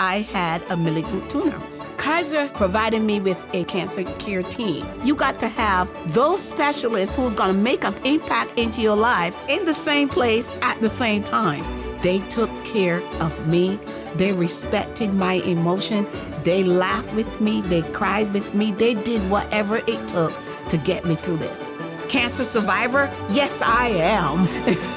I had a malignant tumor. Kaiser provided me with a cancer care team. You got to have those specialists who's going to make an impact into your life in the same place at the same time. They took care of me. They respected my emotion. They laughed with me. They cried with me. They did whatever it took to get me through this. Cancer survivor? Yes, I am.